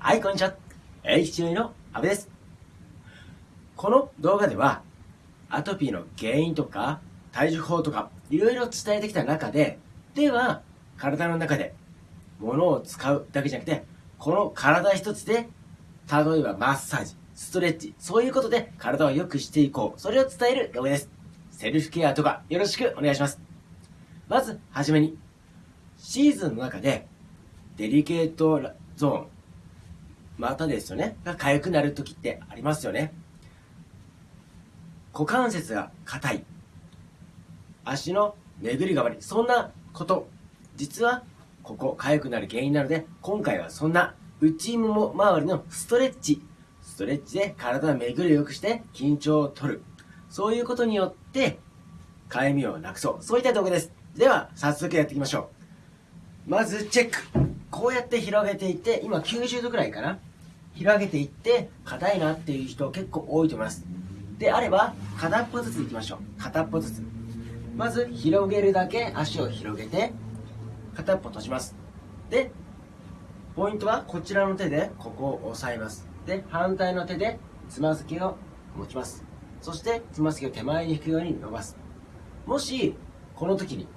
はい、こんにちは。H の阿部です。この動画では、アトピーの原因とか、体重法とか、いろいろ伝えてきた中で、では、体の中で、物を使うだけじゃなくて、この体一つで、例えばマッサージ、ストレッチ、そういうことで体を良くしていこう。それを伝える動画です。セルフケアとかよろしくお願いします。まず、はじめに、シーズンの中で、デリケートゾーン、またですよね、が痒くなる時ってありますよね。股関節が硬い。足の巡りが悪い。そんなこと。実は、ここ、痒くなる原因なので、今回はそんな内もも周りのストレッチ。ストレッチで体の巡りを良くして緊張を取る。そういうことによって、痒みをなくそう。そういった動画です。では、早速やっていきましょう。まず、チェック。こうやって広げていって、今90度くらいかな。広げていって、硬いなっていう人結構多いと思います。であれば、片っぽずついきましょう。片っぽずつ。まず、広げるだけ足を広げて、片っぽ閉じます。で、ポイントはこちらの手でここを押さえます。で、反対の手でつま先を持ちます。そして、つま先を手前に引くように伸ばす。もし、この時に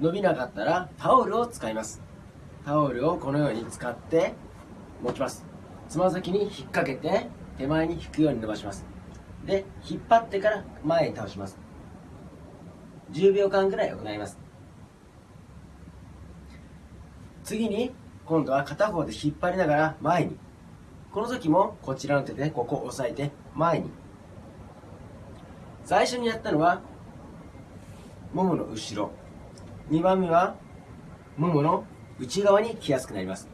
伸びなかったらタオルを使います。タオルをこのように使って持ちます。つま先に引っ掛けて手前に引くように伸ばします。で引っ張ってから前に倒します。10秒間ぐらい行います。次に今度は片方で引っ張りながら前に。この時もこちらの手でここを押さえて前に。最初にやったのはももの後ろ。2番目はももの内側に来やすくなります。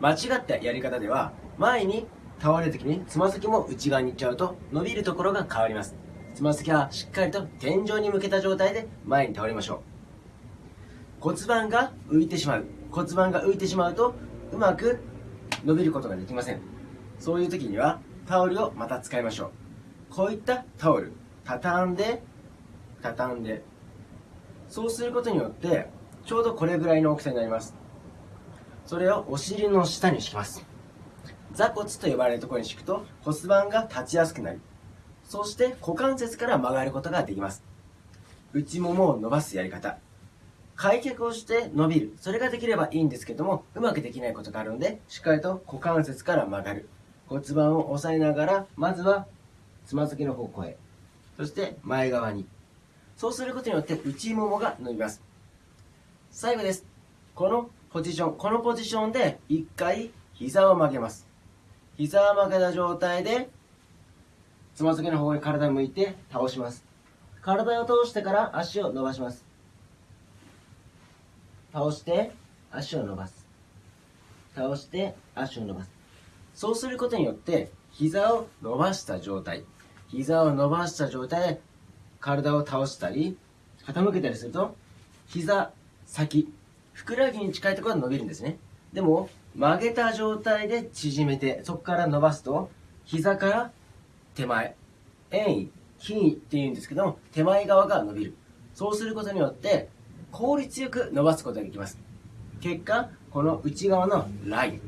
間違ったやり方では前に倒れる時につま先も内側に行っちゃうと伸びるところが変わります。つま先はしっかりと天井に向けた状態で前に倒れましょう。骨盤が浮いてしまう。骨盤が浮いてしまうとうまく伸びることができません。そういう時にはタオルをまた使いましょう。こういったタオル。畳んで畳んで。そうすることによってちょうどこれぐらいの大きさになります。それをお尻の下に敷きます。座骨と呼ばれるところに敷くと骨盤が立ちやすくなり、そして股関節から曲がることができます。内ももを伸ばすやり方。開脚をして伸びる。それができればいいんですけども、うまくできないことがあるので、しっかりと股関節から曲がる。骨盤を押さえながら、まずはつま先の方向へ。そして前側に。そうすることによって内ももが伸びます。最後です。このポジション、このポジションで一回膝を曲げます。膝を曲げた状態で、つま先の方向に体を向いて倒します。体を通してから足を伸ばします。倒して、足を伸ばす。倒して、足を伸ばす。そうすることによって、膝を伸ばした状態、膝を伸ばした状態で体を倒したり、傾けたりすると、膝先、ふくらはぎに近いところが伸びるんですね。でも、曲げた状態で縮めて、そこから伸ばすと、膝から手前、円位、筋位っていうんですけども、手前側が伸びる。そうすることによって、効率よく伸ばすことができます。結果、この内側のライン、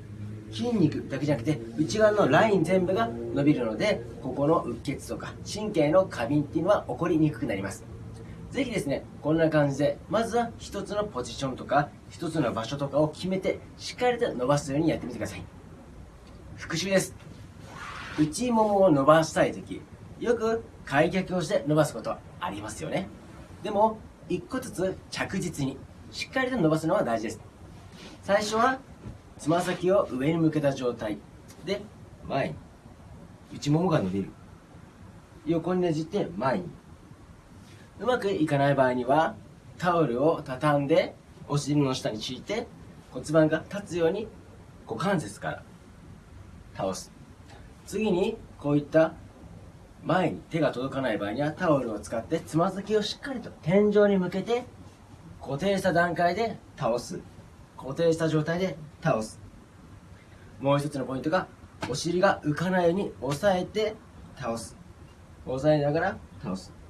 筋肉だけじゃなくて、内側のライン全部が伸びるので、ここのうっ血とか神経の過敏っていうのは起こりにくくなります。ぜひですね、こんな感じで、まずは一つのポジションとか、一つの場所とかを決めて、しっかりと伸ばすようにやってみてください。復習です。内ももを伸ばしたいとき、よく開脚をして伸ばすことはありますよね。でも、一個ずつ着実に、しっかりと伸ばすのは大事です。最初は、つま先を上に向けた状態で、前に。内ももが伸びる。横にねじって前に。うまくいかない場合には、タオルを畳んで、お尻の下に敷いて、骨盤が立つように股関節から倒す。次に、こういった前に手が届かない場合にはタオルを使ってつま先をしっかりと天井に向けて固定した段階で倒す。固定した状態で倒す。もう一つのポイントが、お尻が浮かないように押さえて倒す。押さえながら倒す。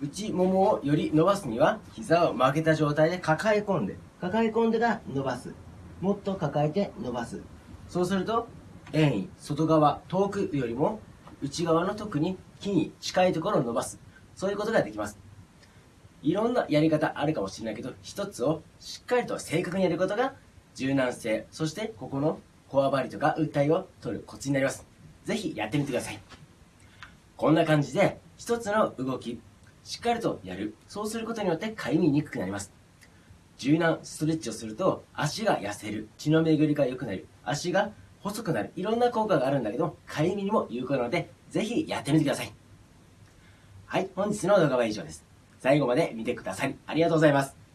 内ももをより伸ばすには、膝を曲げた状態で抱え込んで、抱え込んでから伸ばす。もっと抱えて伸ばす。そうすると円位外側遠くよりも内側の特に木に近いところを伸ばす。そういうことができます。いろんなやり方あるかもしれないけど一つをしっかりと正確にやることが柔軟性そしてここのこわばりとか訴えを取るコツになります。ぜひやってみてください。こんな感じで一つの動き。しっかりとやる。そうすることによってかゆみにくくなります。柔軟ストレッチをすると足が痩せる。血の巡りが良くなる。足が細くなる。いろんな効果があるんだけどかゆみにも有効なのでぜひやってみてください。はい本日の動画は以上です。最後まで見てくださりありがとうございます。